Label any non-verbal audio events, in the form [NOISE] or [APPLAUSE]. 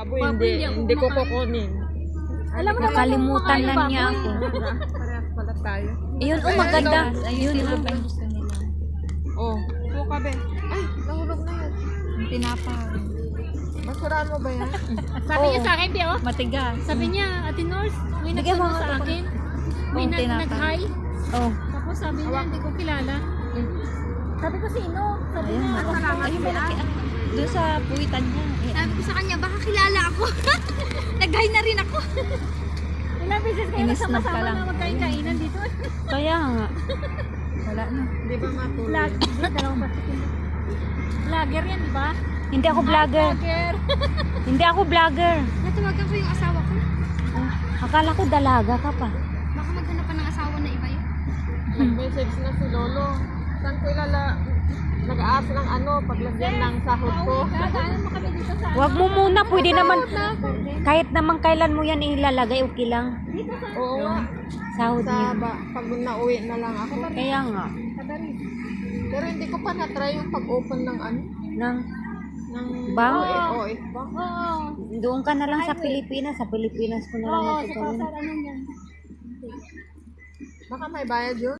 Abo, Papo, hindi, hindi ko kumakain. kukunin. Alam mo naman, Nakalimutan kumakain lang pa niya ako. Parehas pala tayo. Ayun, oh, maganda. Ayun, oh. Oh, buka be. Ay, nahulog na yan. Yung tinapa. Basuraan mo ba yan? [LAUGHS] Sabi niya sa akin, di oh. Matigas. Sabi niya, Ate Nors, may mo nagtanong sa ako. akin. May Kung nag- tinapa. nag-hi. Oh, Tapos sabi niya, hindi ko kilala. Sabi ko, sino? Sabi Ayun, niya, ako. Ayun, malaki. Doon sa puwitan niya. Eh, sabi ko sa kanya, baka kilala ako. [LAUGHS] Nag-hi na rin ako. ilang beses kayo Inisnap ka nagsama-sama lang. na magkain-kainan dito. Kaya nga. [LAUGHS] wala na. Di ba matulog? Vlog, dalawang plastic yun. Vlogger yan, di ba? Hindi ako vlogger. Vlogger. [LAUGHS] Hindi ako vlogger. Natawagan ko yung asawa ko. Oh, akala ko dalaga ka pa. Baka maghanap pa ng asawa na iba yun. Nag-message na si Lolo. Nag-aas ng ano, paglagyan ng sahod ko. Sa Huwag mo muna, pwede naman. Kahit naman kailan mo yan ilalagay, okay lang. Oo nga. Sahod Sa niya. ba, pag nauwi na lang ako. Kaya nga. Pero hindi ko pa na-try yung pag-open ng ano, Nang, ng Bang? OF Bank. Oo. doon ka na lang sa Pilipinas. Sa Pilipinas ko na lang Oo, sa ano yan? Baka may bayad yun?